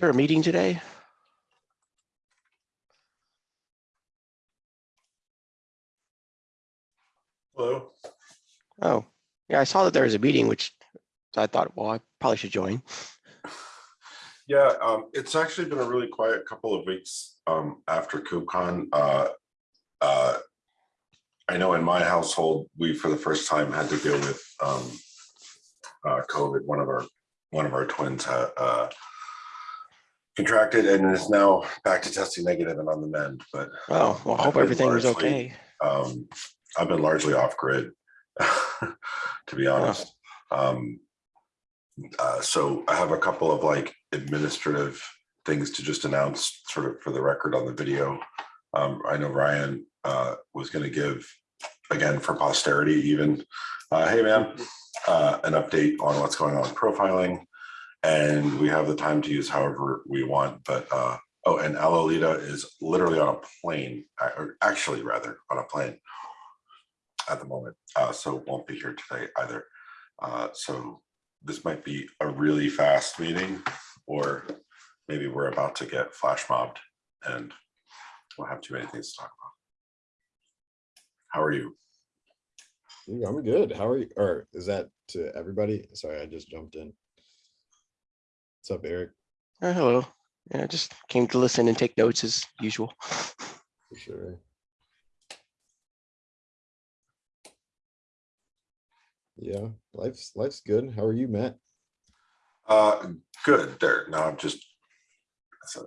there a meeting today? Hello. Oh, yeah, I saw that there was a meeting, which I thought, well, I probably should join. Yeah, um, it's actually been a really quiet couple of weeks um, after KubeCon. Uh, uh, I know in my household, we for the first time had to deal with um, uh, COVID. One of our one of our twins had uh, contracted and is now back to testing negative and on the mend. But Oh, well, I hope been everything was okay. um, I've been largely off grid, to be honest. Um, uh, so I have a couple of like administrative things to just announce sort of for the record on the video. Um, I know Ryan, uh, was gonna give, again, for posterity even, uh, hey man, uh, an update on what's going on with profiling. And we have the time to use however we want, but, uh, oh, and Alolita is literally on a plane, or actually rather on a plane at the moment, uh, so won't be here today either. Uh, so this might be a really fast meeting, or maybe we're about to get flash mobbed and we'll have too many things to talk about. How are you? I'm good. How are you? Or is that to everybody? Sorry, I just jumped in. What's up, Eric? Oh, hello. Yeah, I just came to listen and take notes as usual. For sure. Yeah, life's life's good. How are you, Matt? Uh, good, there, No, I'm just,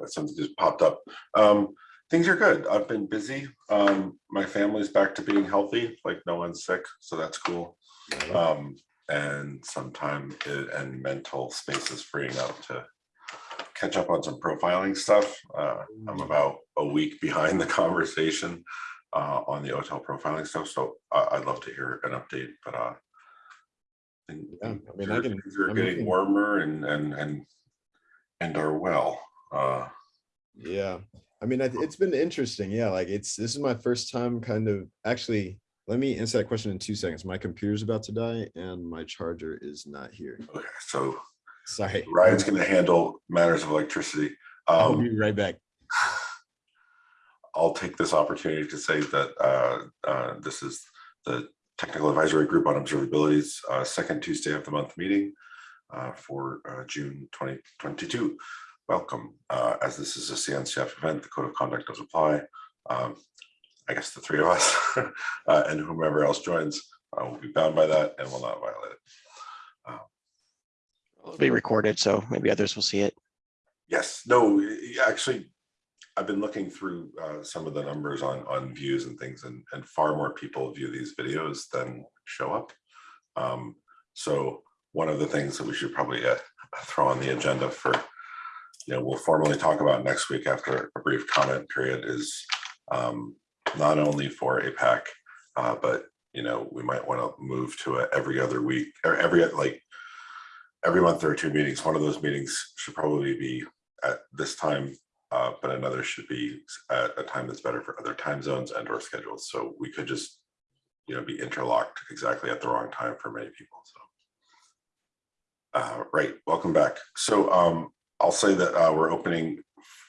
something just popped up. Um, things are good, I've been busy. Um, my family's back to being healthy, like no one's sick, so that's cool. Yeah, Um, and some time i- and mental space is freeing up to catch up on some profiling stuff. Uh, I'm about a week behind the conversation uh, on the OTel profiling stuff, so I, I'd love to hear an update, but uh. think- Yeah, I mean, I things are- can- are getting warmer and, and, and, and are well. Uh, Yeah, I mean, it's been interesting. Yeah, like it's, this is my first time kind of, actually, let me answer that question in two seconds. My computer's about to die and my charger is not here. okay, so Sorry. Ryan's gonna handle matters of electricity. I'll Um, be right back. I'll take this opportunity to say that uh, uh, this is the Technical Advisory Group on Observability's uh, second Tuesday of the month meeting uh, for uh, June 2022. Welcome. Uh, As this is a CNCF event, the code of conduct does apply. Um, I guess the three of us uh, and whomever else joins uh, will be bound by that and will not violate it. It'll be recorded, so maybe others will see it. Yes, no, y- y- actually, I've been looking through uh, some of the numbers on on views and things, and and far more people view these videos than show up. Um, so one of the things that we should probably uh, throw on the agenda for, you know, we'll formally talk about next week after a brief comment period is um, not only for APAC, uh, but you know, we might want to move to a every other week or every like every month there are two meetings. One of those meetings should probably be at this time, uh, but another should be at a time that's better for other time zones and or schedules. So we could just, you know, be interlocked exactly at the wrong time for many people. So. Uh, right, welcome back. So um, I'll say that uh, we're opening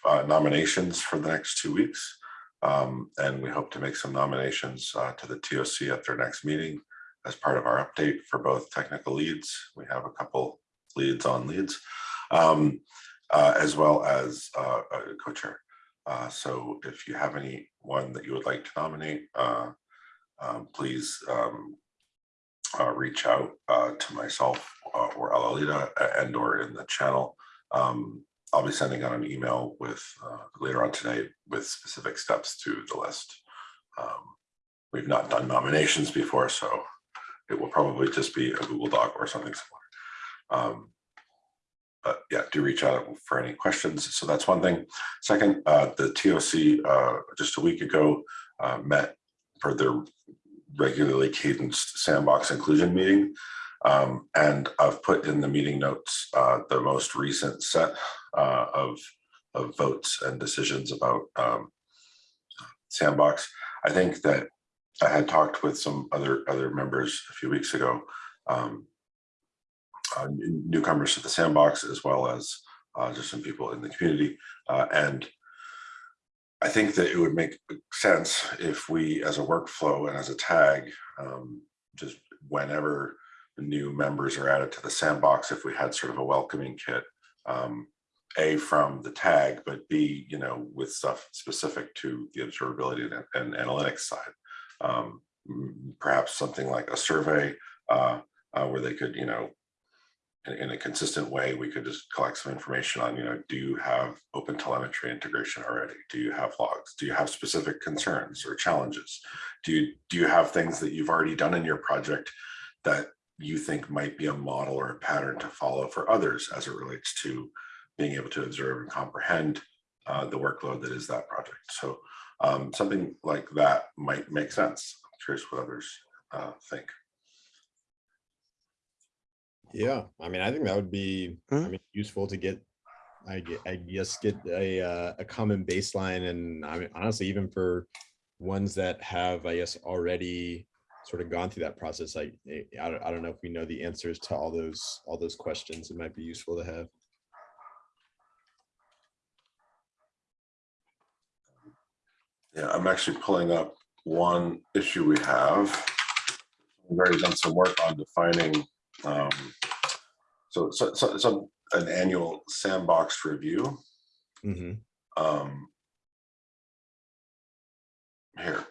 uh, nominations for the next two weeks. Um, and we hope to make some nominations uh, to the TOC at their next meeting as part of our update for both technical leads. We have a couple leads on leads, um, uh, as well as uh, a co-chair. Uh, so if you have anyone that you would like to nominate, uh, um, please um, uh, reach out to myself or Alolita and or in the channel. Um, I'll be sending out an email with uh, later on tonight with specific steps to the list. Um, we've not done nominations before, so it will probably just be a Google Doc or something similar. Um, but yeah, do reach out for any questions. So that's one thing. Second, uh, the TOC uh, just a week ago uh, met for their regularly cadenced sandbox inclusion meeting. Um, and I've put in the meeting notes uh, the most recent set uh, of, of votes and decisions about um, sandbox. I think that I had talked with some other other members a few weeks ago, um, uh, newcomers to the sandbox, as well as uh, just some people in the community. Uh, and I think that it would make sense if we, as a workflow and as a tag, um, just whenever new members are added to the sandbox, if we had sort of a welcoming kit, um, A, from the tag, but B, you know, with stuff specific to the observability and, and analytics side. Um, perhaps something like a survey uh, uh, where they could, you know, in, in a consistent way, we could just collect some information on, you know, do you have open telemetry integration already? Do you have logs? Do you have specific concerns or challenges? Do you do you have things that you've already done in your project that you think might be a model or a pattern to follow for others as it relates to being able to observe and comprehend uh, the workload that is that project? So um, something like that might make sense. I'm curious what others uh, think. Yeah, I mean, I think that would be, I Mhm. mean, useful to get, I I guess, get a, uh, a common baseline and I mean, honestly, even for ones that have, I guess, already sort of gone through that process, like, eh, I don't, I don't know if we know the answers to all those, all those questions. It might be useful to have. Yeah, I'm actually pulling up one issue we have. We've already done some work on defining, um, so, so, so, so an annual sandbox review. mm -hmm. Um, here,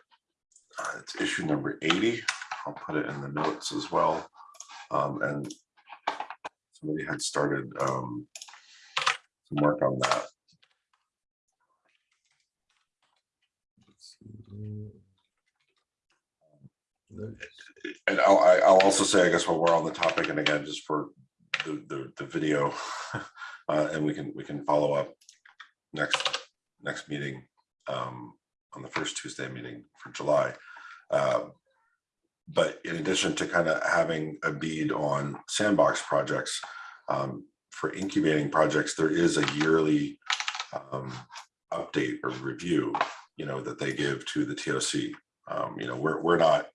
it's issue number eighty. I'll put it in the notes as well. Um, and somebody had started, um, some work on that. And I'll, I'll also say, I guess, while we're on the topic, and again, just for the, the, the video, uh, and we can, we can follow up next, next meeting, um, on the first Tuesday meeting for July. Um, But in addition to kind of having a bead on sandbox projects, um, for incubating projects, there is a yearly, um, update or review, you know, that they give to the TOC. Um, you know, we're, we're not,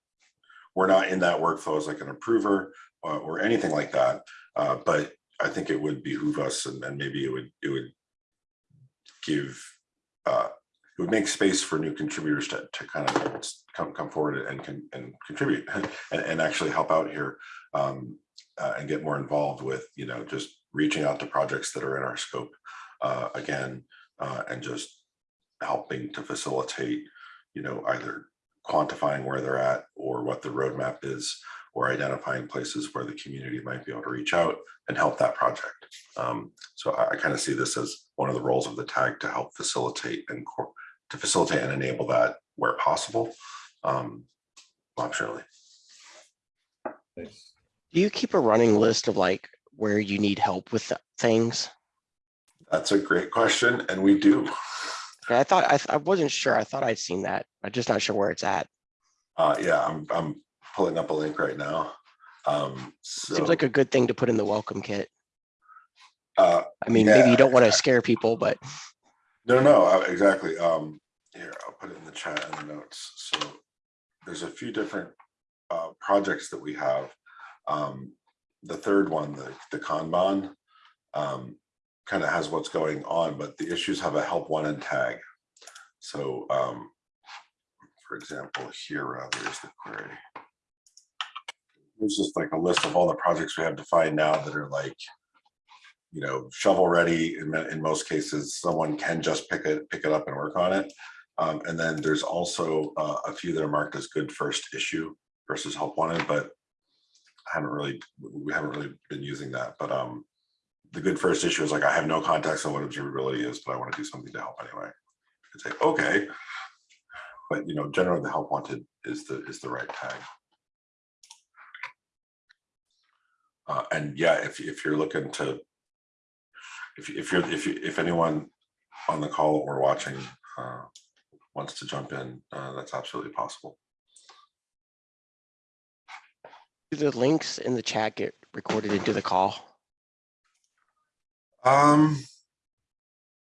we're not in that workflow as like an approver uh, or anything like that. Uh, but I think it would behoove us and, and maybe it would, it would give, uh, it would make space for new contributors to, to kind of come, come forward and can, and contribute and, and actually help out here um, uh, and get more involved with, you know, just reaching out to projects that are in our scope uh, again, uh, and just helping to facilitate, you know, either quantifying where they're at or what the roadmap is, or identifying places where the community might be able to reach out and help that project. Um, so I, I kind of see this as one of the roles of the tag to help facilitate and to facilitate and enable that where possible. Um, optionally. Nice. Do you keep a running list of like where you need help with things? That's a great question, and we do. I thought, I, th- I wasn't sure. I thought I'd seen that. I'm just not sure where it's at. Uh, yeah, I'm, I'm pulling up a link right now. Um, Seems like a good thing to put in the welcome kit. uh, I mean, maybe you don't want to scare people, but No, no, uh, exactly. Um, here, I'll put it in the chat and the notes. So there's a few different uh, projects that we have. Um, the third one, the, the Kanban, um, kind of has what's going on, but the issues have a help one and tag. So, um, for example, here rather is the query. There's just like a list of all the projects we have defined now that are like, you know, shovel ready in, in most cases, someone can just pick it, pick it up and work on it. Um, and then there's also uh, a few that are marked as good first issue versus help wanted, but I haven't really, we haven't really been using that, but um, the good first issue is like, I have no context on what observability is, but I want to do something to help anyway. It's like, okay. But you know, generally the help wanted is the, is the right tag. Uh, and yeah, if, if you're looking to, if, if you're, if you, if anyone on the call or watching uh, wants to jump in, uh, that's absolutely possible. do the links in the chat get recorded into the call? Um,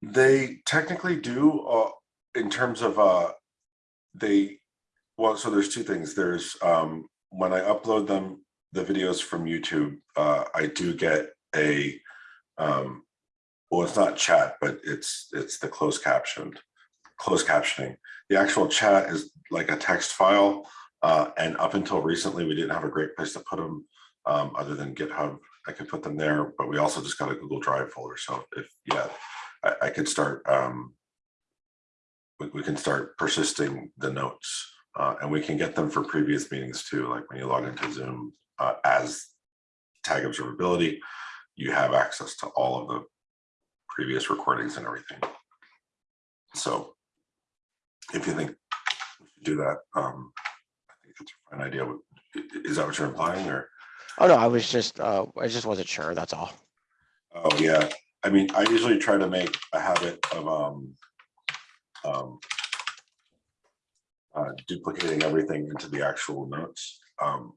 they technically do, uh, in terms of, uh, they, well, so there's two things. There's, um, when I upload them, the videos from YouTube, uh, I do get a, um, Well, it's not chat, but it's, it's the closed captioned, closed captioning. The actual chat is like a text file. Uh, and up until recently, we didn't have a great place to put them, um, other than GitHub. I could put them there, but we also just got a Google Drive folder. So if, yeah, I, I could start, um, we, we can start persisting the notes, uh, and we can get them for previous meetings too, like when you log into Zoom, uh, as tag observability, you have access to all of the previous recordings and everything. So if you think we should do that, um, I think it's a fine idea. Is that what you're implying or? Oh, no, I was just, uh, I just wasn't sure, that's all. Oh, yeah. I mean, I usually try to make a habit of, um, um, uh, duplicating everything into the actual notes. Um,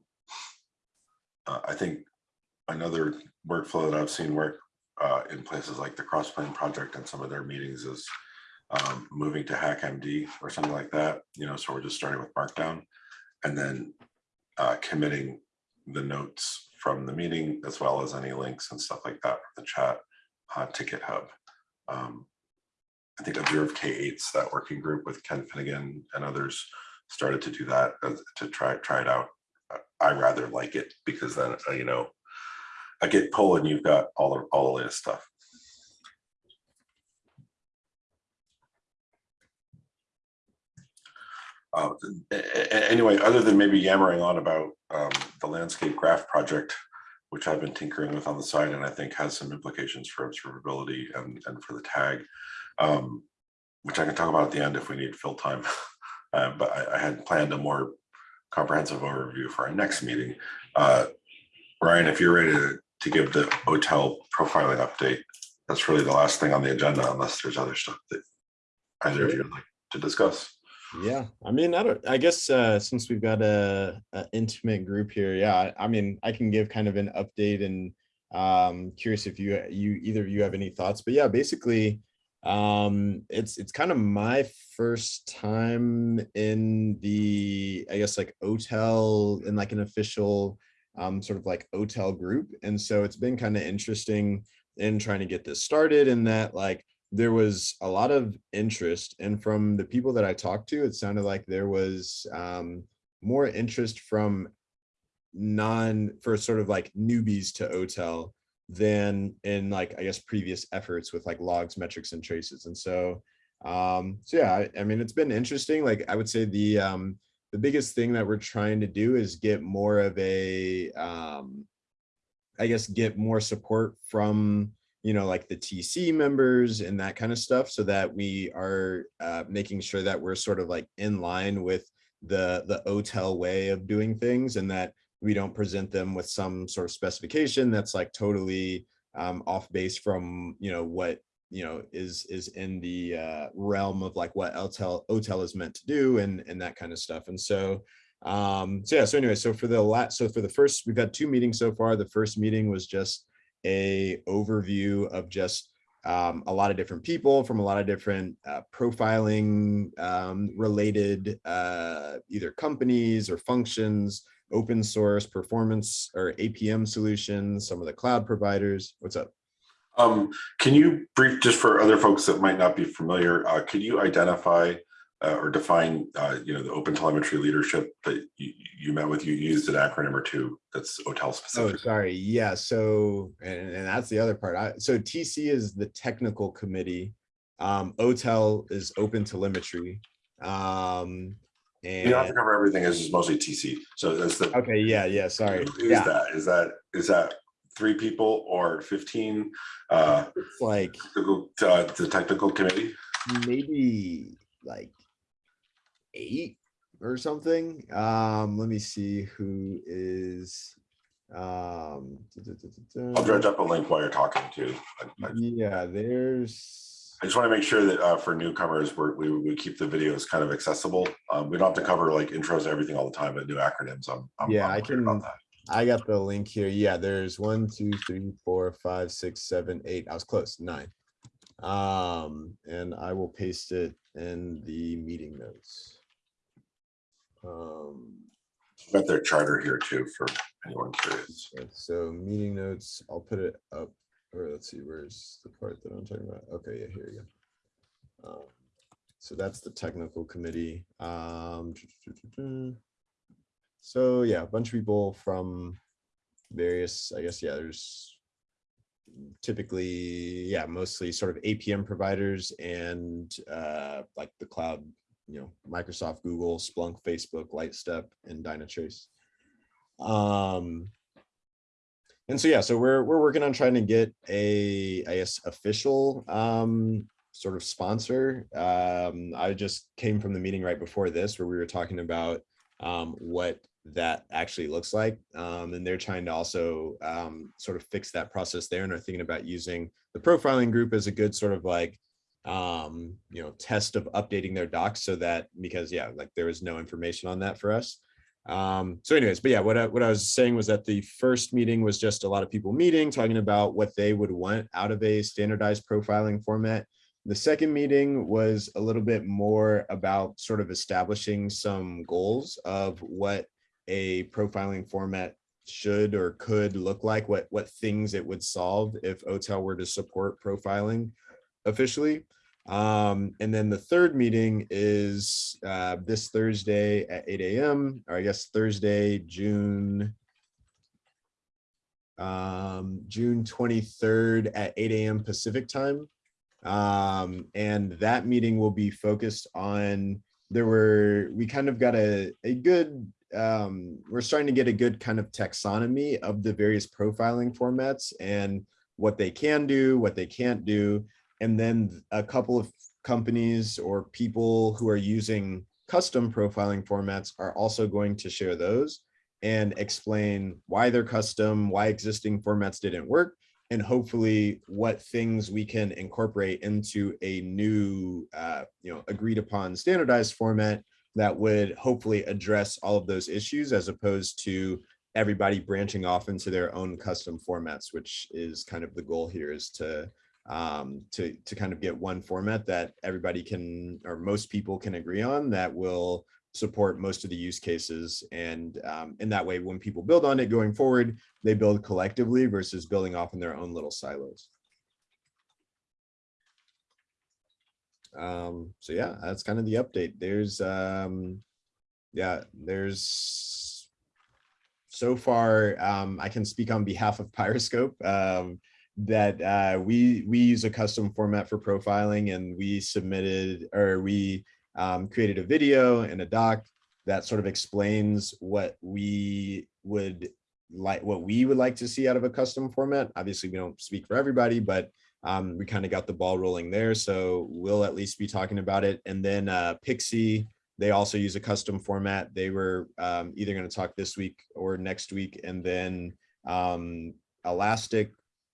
uh, I think another workflow that I've seen work, uh, in places like the Crossplane Project and some of their meetings is um, moving to HackMD or something like that, you know, so we're just starting with Markdown and then uh, committing the notes from the meeting as well as any links and stuff like that from the chat uh, to GitHub. Um, I think Observe K8's that working group with Ken Finnigan and others started to do that as- to try try it out. I rather like it because then uh, you know I git pull and you've got all of all the latest stuff. Uh, anyway, other than maybe yammering on about um, the landscape graph project, which I've been tinkering with on the side and I think has some implications for observability and, and for the tag, um, which I can talk about at the end if we need fill time. Uh, but I, I had planned a more comprehensive overview for our next meeting. Uh, Ryan, if you're ready to, to give the OTel profiling update, that's really the last thing on the agenda unless there's other stuff that either of you would like to discuss. Yeah, I mean, I don't, I guess, uh, since we've got a, a intimate group here, yeah, I, I mean, I can give kind of an update and um curious if you, you, either of you have any thoughts, but yeah, basically, um, it's, it's kind of my first time in the, I guess, like OTel in like an official um, sort of like OTel group. And so it's been kind of interesting in trying to get this started and that like there was a lot of interest and from the people that I talked to, it sounded like there was um, more interest from non for sort of like newbies to OTEL than in like, I guess, previous efforts with like logs, metrics and traces. And so, um, so yeah, I, I mean, it's been interesting. Like I would say the, um, the biggest thing that we're trying to do is get more of a, um, I guess, get more support from you know, like the TC members and that kind of stuff so that we are uh, making sure that we're sort of like in line with the the OTEL way of doing things and that we don't present them with some sort of specification that's like totally um, off base from, you know, what, you know, is is in the uh, realm of like what OTEL, OTEL is meant to do and, and that kind of stuff. And so, um, so yeah, so anyway, so for the last, so for the first, we've had two meetings so far. The first meeting was just a overview of just um, a lot of different people from a lot of different uh, profiling um, related uh, either companies or functions, open source performance or APM solutions, some of the cloud providers. What's up? Um, can you brief, just for other folks that might not be familiar, uh, could you identify uh, or define, uh, you know, the open telemetry leadership that you, you met with, you used an acronym or two that's OTEL specific. Oh, specific? sorry. Yeah. So, and, and that's the other part. I, so TC is the technical committee. Um, OTEL is open telemetry. Um, You don't have to cover everything, it's just mostly TC, so that's the. okay. Yeah. Yeah. Sorry. Is Yeah. that? Is that, is that three people or fifteen? Uh, It's like uh, the technical committee? maybe like eight or something. Um, let me see who is. Um, I'll dredge up a link while you're talking too. I- I yeah, there's. I just want to make sure that uh, for newcomers, we're, we, we keep the videos kind of accessible. Um, we don't have to cover like intros, and everything all the time, but new acronyms. I'm, I'm Yeah, I'm I worried about can- that. I got the link here. Yeah, there's one, two, three, four, five, six, seven, eight. I was close, nine. Um, and I will paste it in the meeting notes. Um, Got their charter here too for anyone curious. okay, so meeting notes, I'll put it up or let's see, where's the part that I'm talking about? Okay, yeah, here you go. Um, So that's the technical committee. Um, So yeah, a bunch of people from various, I guess, yeah, there's typically, yeah, mostly sort of APM providers and uh, like the cloud, you know, Microsoft, Google, Splunk, Facebook, Lightstep, and Dynatrace. Um, and so, yeah, so we're, we're working on trying to get a, I guess, official um, sort of sponsor. Um, I just came from the meeting right before this where we were talking about um, what that actually looks like. Um, and they're trying to also um, sort of fix that process there and are thinking about using the profiling group as a good sort of like, um, you know, test of updating their docs so that, because yeah, like there was no information on that for us. Um, so anyways, but yeah, what I, what I was saying was that the first meeting was just a lot of people meeting, talking about what they would want out of a standardized profiling format. The second meeting was a little bit more about sort of establishing some goals of what a profiling format should or could look like, what, what things it would solve if OTEL were to support profiling officially. Um, and then the third meeting is uh, this Thursday at 8 a.m. or I guess Thursday, June um, June 23rd at 8 a.m. Pacific time. Um, and that meeting will be focused on, there were, we kind of got a, a good, um, we're starting to get a good kind of taxonomy of the various profiling formats and what they can do, what they can't do. And then a couple of companies or people who are using custom profiling formats are also going to share those and explain why they're custom, why existing formats didn't work, and hopefully what things we can incorporate into a new, uh, you know, agreed upon standardized format that would hopefully address all of those issues as opposed to everybody branching off into their own custom formats, which is kind of the goal here is to um, to, to kind of get one format that everybody can, or most people can agree on that will support most of the use cases. And um, in that way, when people build on it going forward, they build collectively versus building off in their own little silos. Um, so yeah, that's kind of the update. There's, um, yeah, there's so far, um, I can speak on behalf of Pyroscope. Um, that uh, we we use a custom format for profiling and we submitted or we um, created a video and a doc that sort of explains what we would like what we would like to see out of a custom format. Obviously, we don't speak for everybody, but um, we kind of got the ball rolling there. So we'll at least be talking about it. And then uh, Pixie, they also use a custom format. They were um, either going to talk this week or next week. And then um, Elastic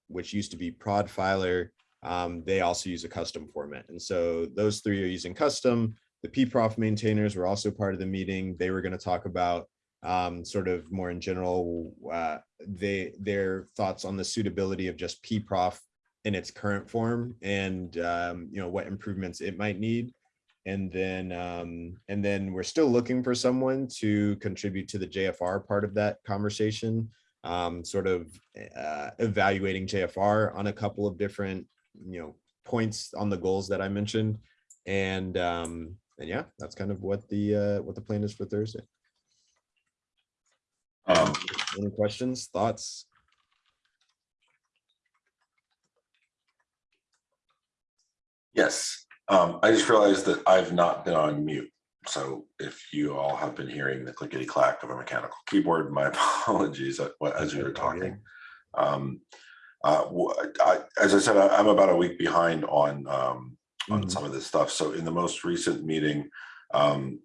which used to be Prodfiler, um, they also use a custom format. And so those three are using custom. The pprof maintainers were also part of the meeting. They were going to talk about um, sort of more in general, uh, they their thoughts on the suitability of just pprof in its current form and um, you know what improvements it might need. And then um, and then we're still looking for someone to contribute to the JFR part of that conversation um, sort of uh, evaluating JFR on a couple of different, you know, points on the goals that I mentioned. And um, and yeah, that's kind of what the uh, what the plan is for Thursday. Um, Any questions, thoughts? Yes, um, I just realized that I've not been on mute. So if you all have been hearing the clickety clack of a mechanical keyboard, my apologies as you were talking. Um, uh, I, as I said, I, am about a week behind on um, on Mhm. some of this stuff. So in the most recent meeting, um,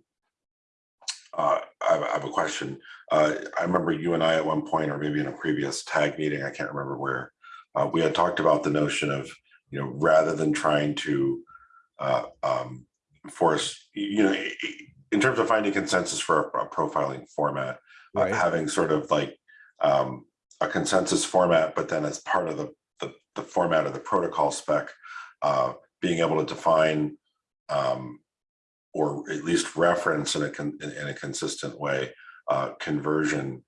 uh, I, have, I have a question. Uh, I remember you and I at one point, or maybe in a previous tag meeting, I can't remember where, uh, we had talked about the notion of, you know, rather than trying to uh, um, force, you know, in terms of finding consensus for a, a profiling format, uh, having sort of like um, a consensus format, but then as part of the, the, the format of the protocol spec, uh, being able to define um, or at least reference in a, in a consistent way, uh, conversion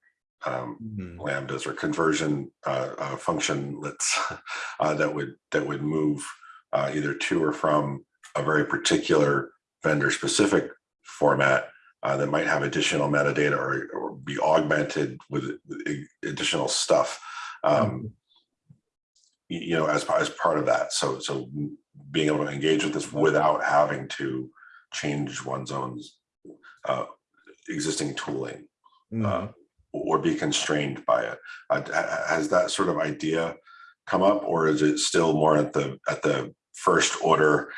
um, Mhm. lambdas or conversion uh, uh, functionlets uh, that would that would move uh, either to or from a very particular vendor specific format uh, that might have additional metadata or, or be augmented with additional stuff. Um, y- you know, as, as part of that. So, so being able to engage with this without having to change one's own uh, existing tooling Mhm. Or be constrained by it. Uh, ha- ha- Has that sort of idea come up or is it still more at the, at the first order,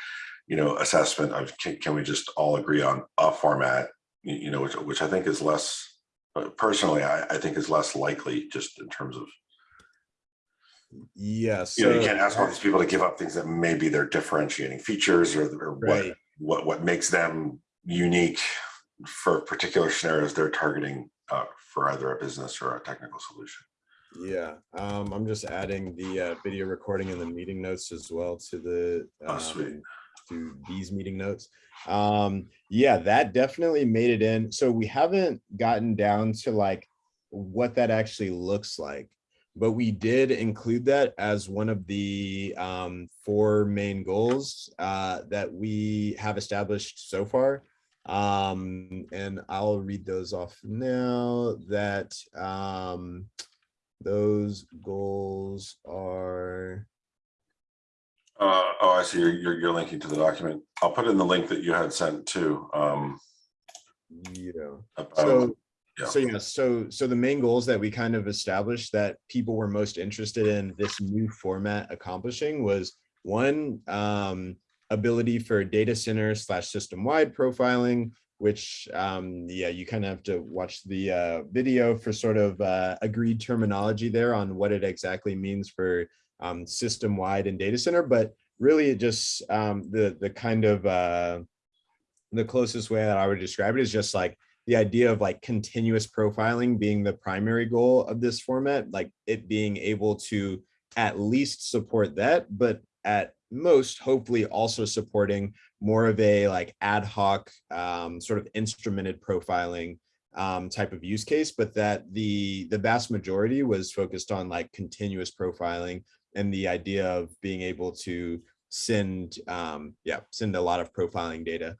you know, assessment of can, can we just all agree on a format, you know, which, which I think is less, uh, personally, I, I think is less likely just in terms of, Yes. you know, you can't ask all these people to give up things that maybe they're differentiating features or, or what, what, what makes them unique for particular scenarios they're targeting uh, for either a business or a technical solution. Yeah, um, I'm just adding the uh, video recording and the meeting notes as well to the Oh, sweet. um, to these meeting notes. Um, yeah, that definitely made it in. So we haven't gotten down to like what that actually looks like, but we did include that as one of the um, four main goals uh, that we have established so far. Um, and I'll read those off now that um, those goals are, Uh, oh, I see. You're, you're, you're linking to the document. I'll put in the link that you had sent too. Um, you know, about- so, yeah. so yeah, so, so the main goals that we kind of established that people were most interested in this new format accomplishing was one, um, ability for data center slash system wide profiling, which, um, yeah, you kind of have to watch the, uh, video for sort of, uh, agreed terminology there on what it exactly means for, um, system wide and data center, but really it just, um, the, the kind of, uh, the closest way that I would describe it is just like the idea of like continuous profiling being the primary goal of this format, like it being able to at least support that, but at most hopefully also supporting more of a like ad hoc um, sort of instrumented profiling um, type of use case, but that the the vast majority was focused on like continuous profiling and the idea of being able to send um, yeah send a lot of profiling data.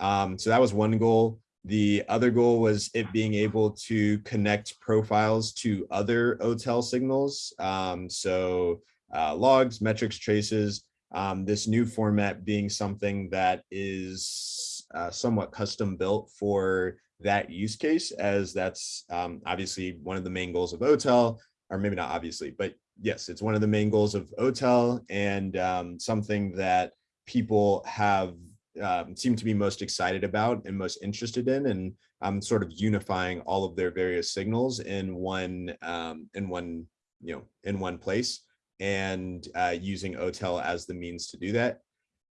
Um, so that was one goal. The other goal was it being able to connect profiles to other OTel signals. Um, so uh, logs, metrics, traces, um, this new format being something that is uh, somewhat custom built for that use case as that's um, obviously one of the main goals of OTel, or maybe not obviously, but yes, it's one of the main goals of OTel and um, something that people have um, seem to be most excited about and most interested in and um, sort of unifying all of their various signals in one um, in one you know in one place and uh, using OTel as the means to do that.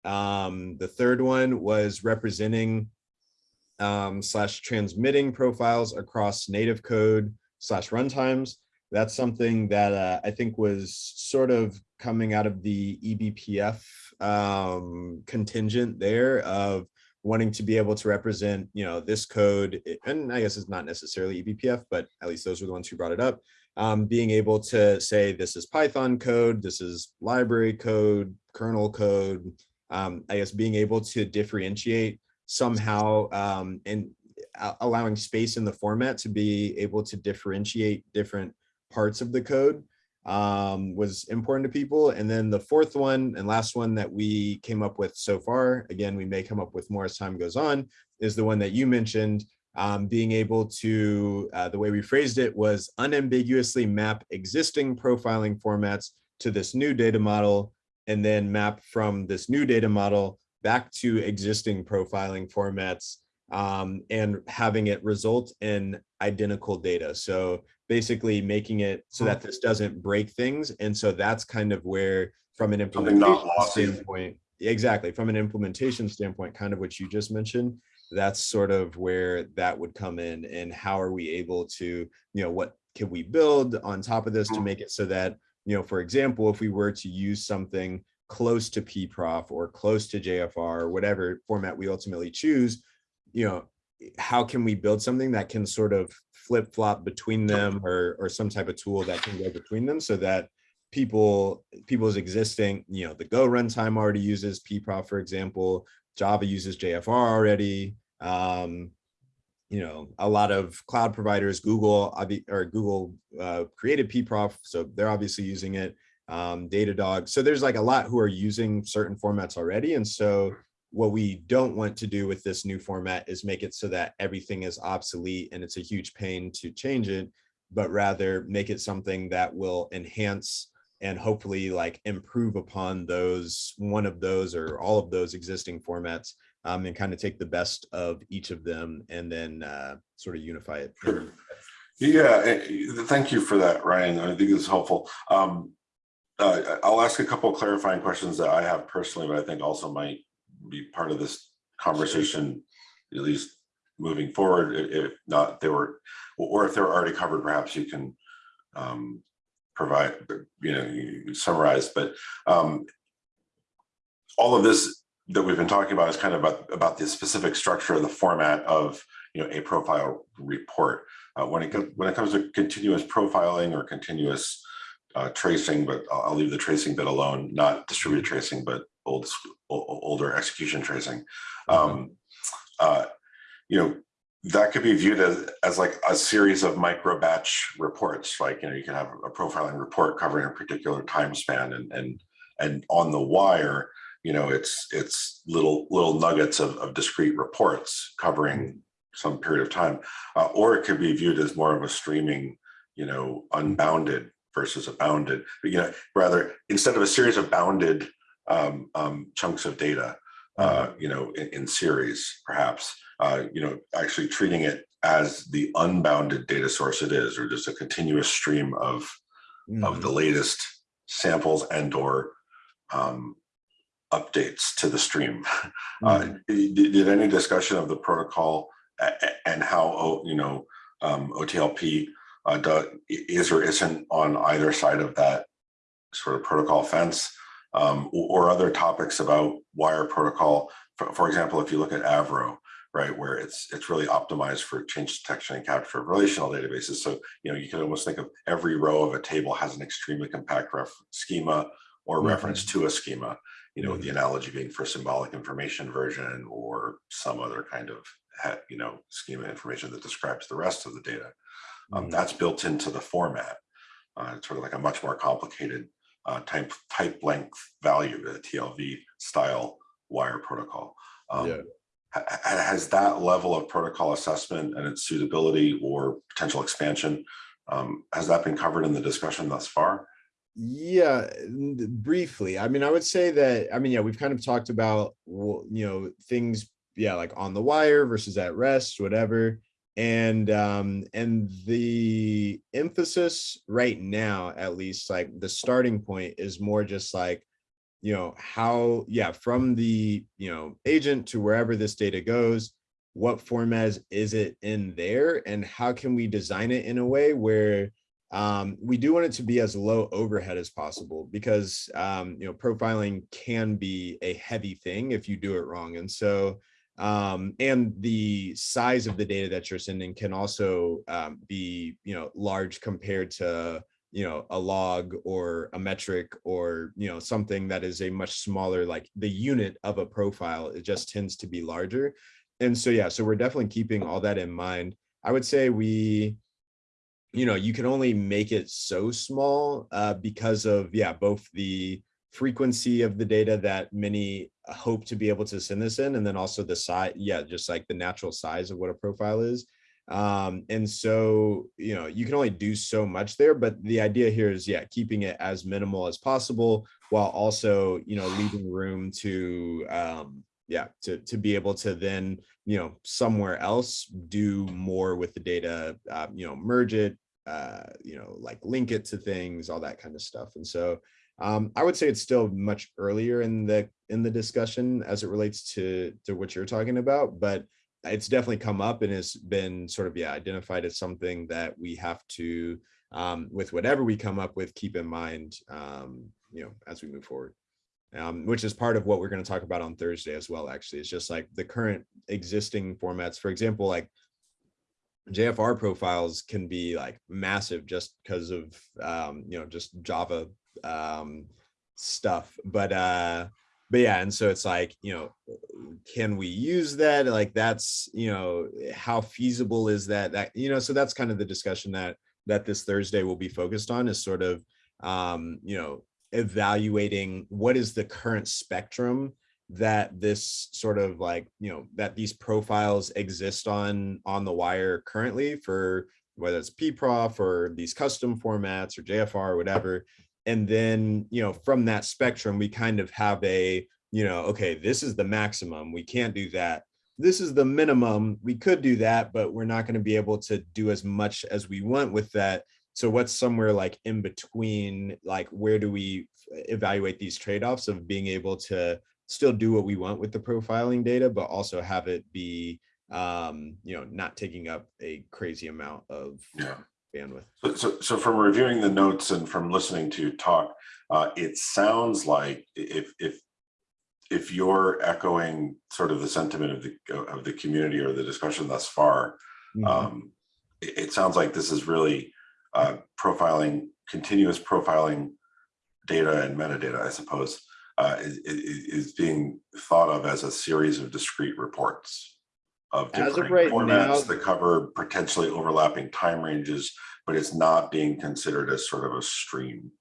Um, the third one was representing um, slash transmitting profiles across native code slash runtimes. That's something that uh, I think was sort of coming out of the eBPF um, contingent there of wanting to be able to represent, you know, this code, and I guess it's not necessarily eBPF, but at least those are the ones who brought it up. Um, being able to say this is Python code, this is library code, kernel code. Um, I guess being able to differentiate somehow um, and allowing space in the format to be able to differentiate different parts of the code um, was important to people. And then the fourth one and last one that we came up with so far, again, we may come up with more as time goes on, is the one that you mentioned, um, being able to, uh, the way we phrased it was unambiguously map existing profiling formats to this new data model, and then map from this new data model back to existing profiling formats um, and having it result in identical data. So basically making it so that this doesn't break things. And so that's kind of where, from an implementation standpoint, exactly, from an implementation standpoint, kind of what you just mentioned, that's sort of where that would come in and how are we able to, you know, what can we build on top of this to Mhm. make it so that, you know, for example, if we were to use something close to pprof or close to JFR or whatever format we ultimately choose, you know, how can we build something that can sort of flip flop between them or, or some type of tool that can go between them so that people, people's existing, you know, the Go runtime already uses pprof, for example, Java uses JFR already. Um, you know, a lot of cloud providers, Google, or Google uh, created pprof, so they're obviously using it. Um, Datadog. So there's like a lot who are using certain formats already. And so what we don't want to do with this new format is make it so that everything is obsolete and it's a huge pain to change it, but rather make it something that will enhance and hopefully like improve upon those, one of those or all of those existing formats um, and kind of take the best of each of them and then uh, sort of unify it. Sure. Yeah, eh, thank you for that, Ryan. I think it's helpful. Um, uh, I'll ask a couple of clarifying questions that I have personally, but I think also might be part of this conversation, at least moving forward, if not, they were, or if they were already covered, perhaps you can um, provide, you know, summarize, but um, all of this that we've been talking about is kind of about, about the specific structure of the format of, you know, a profile report. Uh, when it comes when it comes to continuous profiling or continuous uh, tracing, but I'll, leave the tracing bit alone, not distributed tracing, but old sc- o- o- older execution tracing. Um, uh, you know, that could be viewed as, as like a series of micro batch reports. Like, you know, you can have a profiling report covering a particular time span and and and on the wire, you know, it's it's little little nuggets of, of discrete reports covering some period of time. Uh, or it could be viewed as more of a streaming, you know, unbounded versus a bounded, but, you know, rather instead of a series of bounded um, um, chunks of data, uh, you know, in, in series, perhaps, uh, you know, actually treating it as the unbounded data source it is, or just a continuous stream of of Mhm. the latest samples and or um, updates to the stream. Uh, Mhm. did, did any discussion of the protocol and how, you know, um, OTLP uh, do- is or isn't on either side of that sort of protocol fence? Um, or, or other topics about wire protocol, for, for example, if you look at Avro, right, where it's it's really optimized for change detection and capture of relational databases. So, you know, you can almost think of every row of a table has an extremely compact ref schema or Mhm. reference to a schema, you know, the analogy being for symbolic information version or some other kind of, you know, schema information that describes the rest of the data. Um, Mhm. that's built into the format. Uh, it's sort of like a much more complicated uh, type type length value, the TLV style wire protocol. Um, Yeah. ha- ha- Has that level of protocol assessment and its suitability or potential expansion, um, has that been covered in the discussion thus far? Yeah, briefly. I mean, I would say that, I mean, yeah, we've kind of talked about, you know, things, yeah, like on the wire versus at rest, whatever. And um, and the emphasis right now, at least like the starting point is more just like, you know, how, yeah, from the, you know, agent to wherever this data goes, what format is it in there and how can we design it in a way where um, we do want it to be as low overhead as possible because um, you know profiling can be a heavy thing if you do it wrong. And so um, and the size of the data that you're sending can also um, be you know large compared to you know a log or a metric or you know something that is a much smaller like the unit of a profile it just tends to be larger. And so yeah so we're definitely keeping all that in mind. I would say we you know you can only make it so small uh, because of yeah both the frequency of the data that many hope to be able to send this in and then also the size yeah just like the natural size of what a profile is. Um and so you know you can only do so much there but the idea here is yeah keeping it as minimal as possible while also you know leaving room to um yeah to to be able to then you know somewhere else do more with the data uh, you know merge it uh you know like link it to things all that kind of stuff and so um i would say it's still much earlier in the in the discussion as it relates to to what you're talking about but it's definitely come up and has been sort of yeah identified as something that we have to um with whatever we come up with keep in mind um you know as we move forward um, which is part of what we're going to talk about on Thursday as well. Actually, it's just like the current existing formats. For example, like JFR profiles can be like massive just because of um, you know just Java um, stuff. But uh, but yeah, and so it's like you know, can we use that? Like that's you know, how feasible is that? That you know, so that's kind of the discussion that that this Thursday will be focused on is sort of um, you know evaluating what is the current spectrum that this sort of like you know that these profiles exist on on the wire currently for whether it's pprof or these custom formats or jfr or whatever. And then you know from that spectrum we kind of have a you know okay this is the maximum we can't do that. This is the minimum we could do that but we're not going to be able to do as much as we want with that. So what's somewhere like in between like where do we uh, evaluate these trade-offs of being able to still do what we want with the profiling data but also have it be um you know not taking up a crazy amount of Yeah. bandwidth So, so, so from reviewing the notes and from listening to you talk, uh, it sounds like if, if, if you're echoing sort of the sentiment of the, of the community or the discussion thus far, Mhm. um, it, it sounds like this is really, uh, profiling, continuous profiling data and metadata, I suppose, uh, is, is, being thought of as a series of discrete reports of different right now- formats that cover potentially overlapping time ranges, but it's not being considered as sort of a stream.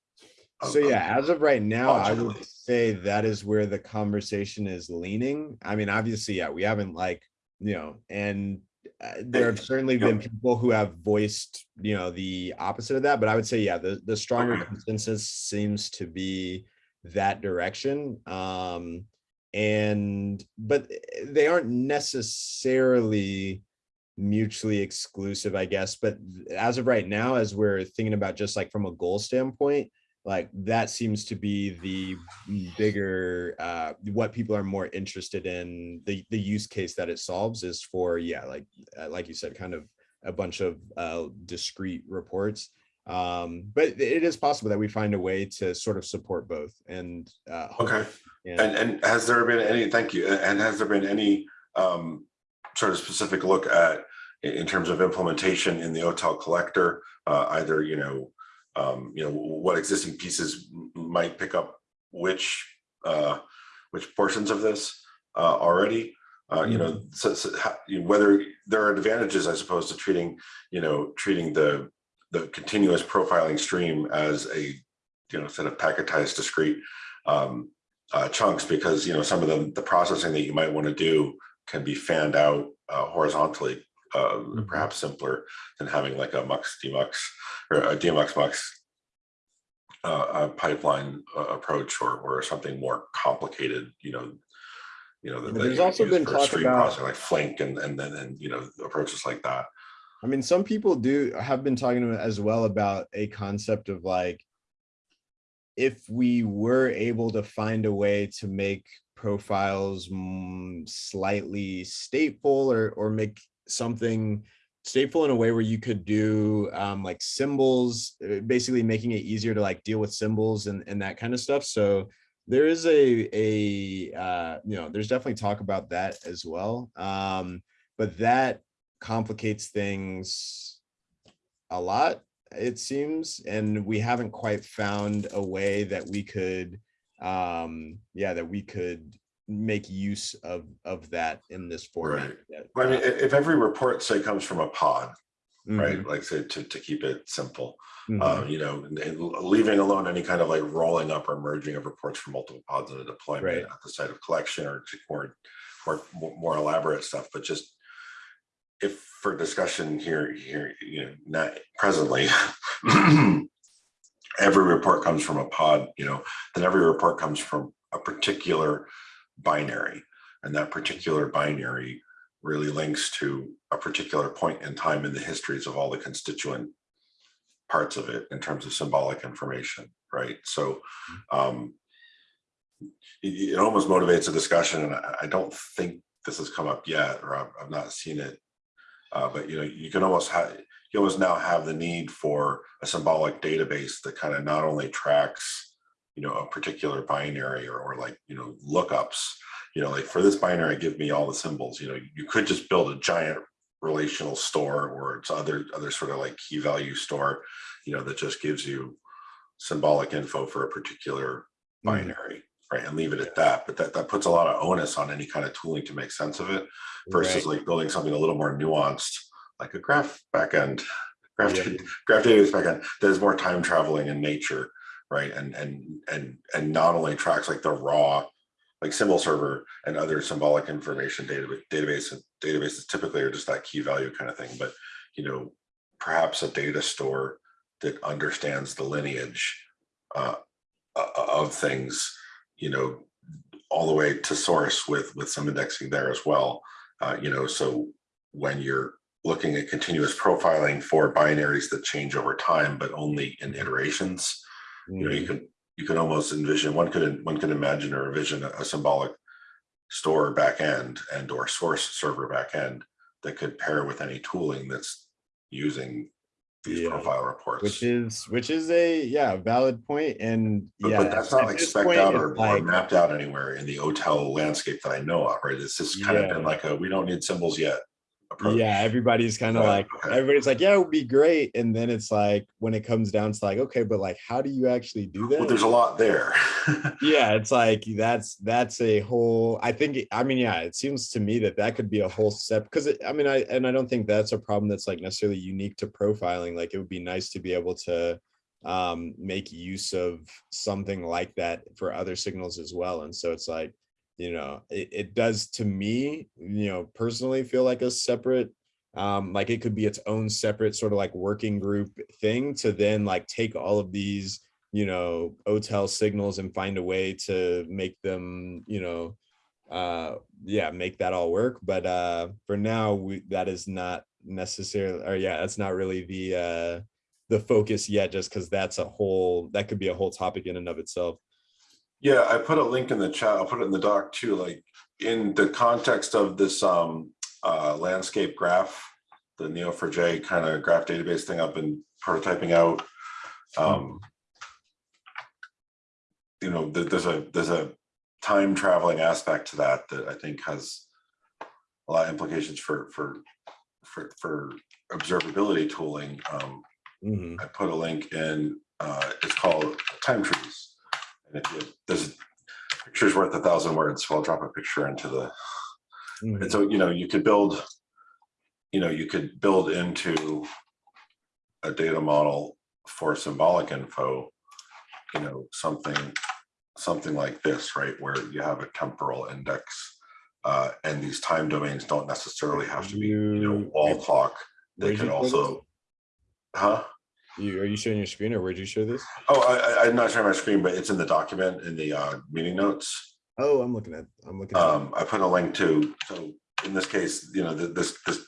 of- So yeah, as of right now, I would say that is where the conversation is leaning. I mean, obviously, yeah, we haven't like, you know, and uh, there have certainly been people who have voiced, you know, the opposite of that, but I would say, yeah, the, the stronger consensus seems to be that direction. Um, and, but they aren't necessarily mutually exclusive, I guess. But as of right now, as we're thinking about just like from a goal standpoint, like that seems to be the bigger uh what people are more interested in the the use case that it solves is for yeah like uh, like you said kind of a bunch of uh discrete reports um but it is possible that we find a way to sort of support both and uh Okay. yeah. And, and has there been any, thank you, and has there been any um, sort of specific look at, in, terms of implementation in the OTel collector, uh, either, you know, um, you know, what existing pieces might pick up which, uh, which portions of this uh, already? Uh, you know, so, so how- know, whether there are advantages, I suppose, to treating, you know, treating the, the continuous profiling stream as a, you know, set of packetized discrete um, uh, chunks because you know some of the the processing that you might want to do can be fanned out uh, horizontally, uh, perhaps simpler than having like a mux demux or a demux mux uh, uh, pipeline uh, approach or or something more complicated. You know, you know. that- that There's you also been for talk stream about- processing, like Flink and and then and you know approaches like that. I mean, some people do have been talking as well about a concept of like, if we were able to find a way to make profiles mm, slightly stateful or or make something stateful in a way where you could do um, like symbols, uh, basically making it easier to like deal with symbols and and that kind of stuff. So there is a a uh, you know there's definitely talk about that as well. Um, but that complicates things a lot it seems and we haven't quite found a way that we could um yeah that we could make use of of that in this format Right. yet. I mean, if, every report say comes from a pod, Mhm, right? Like say to to keep it simple, mhm. uh, you know, and, and leaving alone any kind of like rolling up or merging of reports from multiple pods in a deployment Right. at the site of collection or more, more elaborate stuff, but just if for discussion here, here, you know, not presently, every report comes from a pod, you know, then every report comes from a particular binary. And that particular binary really links to a particular point in time in the histories of all the constituent parts of it in terms of symbolic information, right? So um, it, it almost motivates a discussion, and I, I don't think this has come up yet, or I've, I've not seen it. Uh, but you know, you can almost have you almost now have the need for a symbolic database that kind of not only tracks you know, a particular binary or, or like, you know, lookups, you know, like for this binary, give me all the symbols, you know, you could just build a giant relational store or it's other, other sort of like key value store, you know, that just gives you symbolic info for a particular Mhm. binary, right? And leave it at that. But that, that puts a lot of onus on any kind of tooling to make sense of it versus Right. like building something a little more nuanced, like a graph backend, graph, Yeah. graph database backend that is more time traveling in nature, right? And and and and not only tracks like the raw, like symbol server and other symbolic information database database databases typically are just that key value kind of thing, but you know, perhaps a data store that understands the lineage uh, of things, you know, all the way to source with with some indexing there as well. Uh, you know, so when you're looking at continuous profiling for binaries that change over time, but only in iterations, you know, you Mhm. can you can almost envision one could one could imagine or envision a, a symbolic store backend and or source server backend that could pair with any tooling that's using these Yeah. profile reports. Which is, which is a, yeah, valid point and But, yeah. but that's not like spec out or, or mapped out anywhere in the OTel landscape that I know of, right? It's just kind of been like a, we don't need symbols yet. Approach. Yeah, everybody's kind of Right, like, everybody's like, yeah, it would be great. And then it's like, when it comes down to like, okay, but like, how do you actually do Well, that? there's a lot there. yeah it's like that's that's a whole i think i mean yeah it seems to me that that could be a whole step because i mean i and i don't think that's a problem that's like necessarily unique to profiling like it would be nice to be able to um make use of something like that for other signals as well and so it's like you know it, it does to me you know personally feel like a separate um like it could be its own separate sort of like working group thing to then like take all of these you know, OTel signals and find a way to make them, you know, uh, yeah, make that all work. But uh, for now, we, that is not necessarily, or yeah, that's not really the uh, the focus yet, just because that's a whole, that could be a whole topic in and of itself. Yeah, I put a link in the chat. I'll put it in the doc too, like in the context of this um uh landscape graph, the Neo4j kind of graph database thing I've been prototyping out. Um You know, there- there's a, there's a time traveling aspect to that that I think has a lot of implications for for for for observability tooling. Um Mhm. I put a link in, uh, it's called Time Trees. You, there's a picture's worth a thousand words, so I'll drop a picture into the, Mhm. and so, you know, you could build, you know, you could build into a data model for symbolic info, you know, something, something like this, right, where you have a temporal index. Uh, and these time domains don't necessarily have to be, you know, wall clock. They Where'd could you show this? also, huh? You, are you showing your screen or where'd you show this? Oh, I, I, I'm not sharing my screen, but it's in the document in the uh, meeting notes. Oh, I'm looking at, I'm looking at. Um, I put a link to, so in this case, you know, this, this,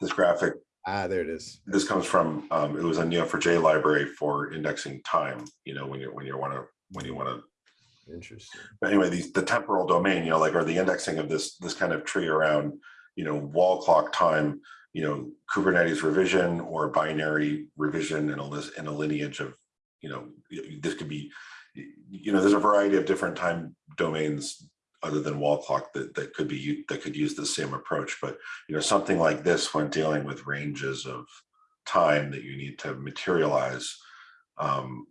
this graphic, Ah, there it is. this comes from, um, it was a Neo4j library for indexing time, you know, when you, when you want to, when you want to, Interesting. but anyway, these, the temporal domain, you know, like, or the indexing of this, this kind of tree around, you know, wall clock time, you know, Kubernetes revision or binary revision in a list, in a lineage of, you know, this could be, you know, there's a variety of different time domains other than wall clock that, that could be, that could use the same approach, but, you know, something like this when dealing with ranges of time that you need to materialize, um,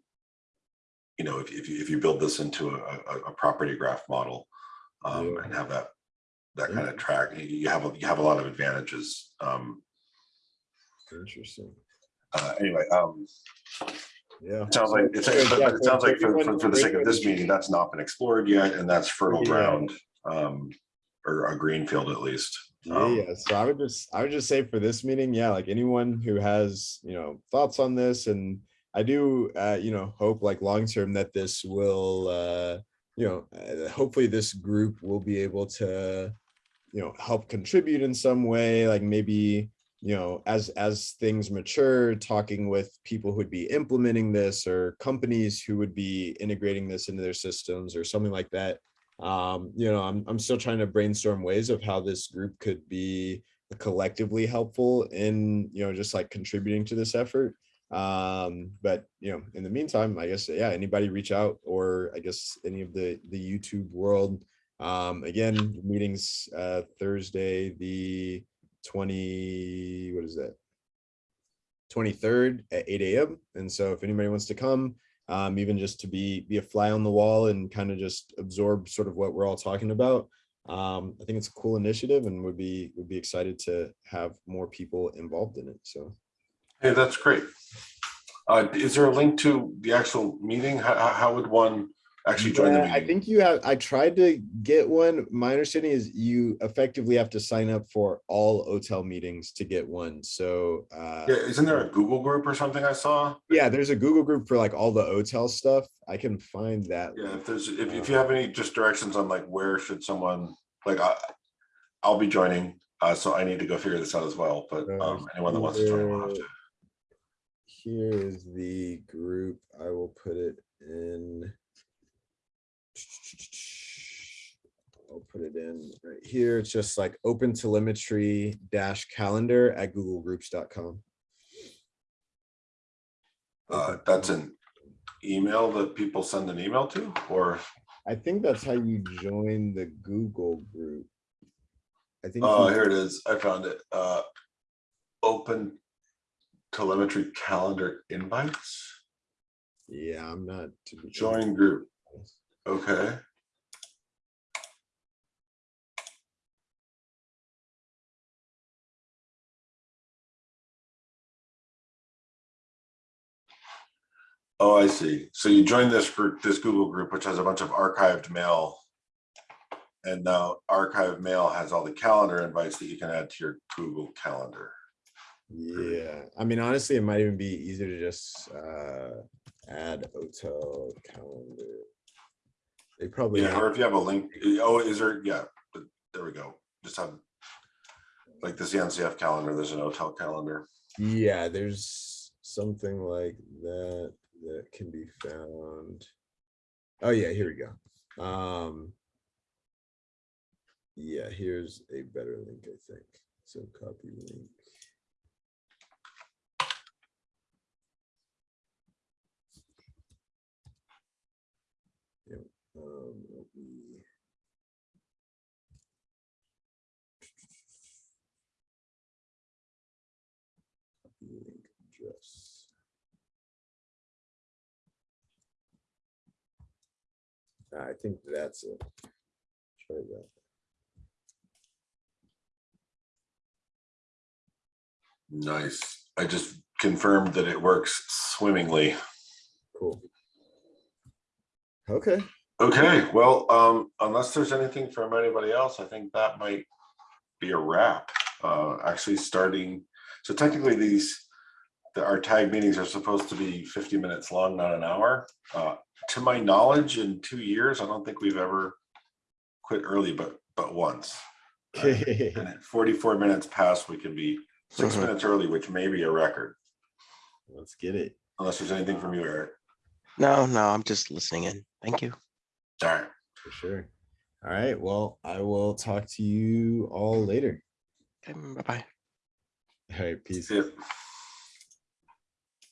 you know, if, if you, if you build this into a, a, a property graph model, um, Yeah. and have that, that kind of track, you- have, a you have a lot of advantages. Um, Interesting. uh, anyway, um, Yeah. it sounds like, it's, Yeah, it sounds like for, for, for the sake of this meeting, that's not been explored yet, and that's fertile Yeah. ground. Um, or a green field at least. Yeah, Um, yeah. So I would just, I would just say for this meeting, yeah, like anyone who has, you know, thoughts on this and I do, uh, you know, hope like long-term that this will, uh, you know, uh, hopefully this group will be able to, you know, help contribute in some way, like maybe, you know, as, as things mature, talking with people who would be implementing this or companies who would be integrating this into their systems or something like that um you know i'm i'm still trying to brainstorm ways of how this group could be collectively helpful in you know just like contributing to this effort Um, but you know, in the meantime, I guess, yeah, anybody reach out or I guess any of the, the YouTube world. Um, again, meetings, uh, Thursday, the twenty, what is that? Twenty-third at eight AM. And so if anybody wants to come, um, even just to be, be a fly on the wall and kind of just absorb sort of what we're all talking about. Um, I think it's a cool initiative and would be, would be excited to have more people involved in it. So. Hey, that's great. Uh, is there a link to the actual meeting? How- how would one actually join the Yeah, I think you have, I tried to get one. My understanding is you effectively have to sign up for all OTel meetings to get one. So, uh, Yeah, isn't there a Google group or something I saw? yeah, there's a Google group for like all the OTel stuff. I can find that. Yeah, if there's, if, if you have any just directions on like where should someone, like, I, I'll be joining, uh, so I need to go figure this out as well, but, um, anyone that wants to join will have to. Here is the group. I will put it in. I'll put it in right here. It's just like OpenTelemetry dash calendar at googlegroups.com. Uh, that's an email that people send an email to, or, I think that's how you join the Google group. I think. oh, here it is, I found it, uh, open telemetry calendar invites, Yeah, I'm not. to join group, okay. Oh, I see. So you join this group, this Google group, which has a bunch of archived mail. And now archived mail has all the calendar invites that you can add to your Google Calendar. Yeah, I mean, honestly, it might even be easier to just uh add OTel calendar. They probably. Yeah, or if you have a link, oh, is there, yeah, there we go. Just have. Like this NCF calendar, there's an OTel calendar. Yeah, there's something like that that can be found. Oh yeah, here we go. Um. Yeah, here's a better link, I think. So copy link. Um, let me- copy link address. I think that's it. Try that. Nice. I just confirmed that it works swimmingly. Cool. Okay, Okay, well, um, unless there's anything from anybody else, I think that might be a wrap. Uh, actually starting, so technically these, the, our tag meetings are supposed to be fifty minutes long, not an hour. Uh, to my knowledge, in two years, I don't think we've ever quit early, but, but once. okay, And at forty-four minutes past, we can be six Mhm. minutes early, which may be a record, let's get it. unless there's anything from you, Eric. No, no, I'm just listening in. Thank you. All right. For sure. All right, well, I will talk to you all later. Okay, bye-bye. All right, peace. See ya.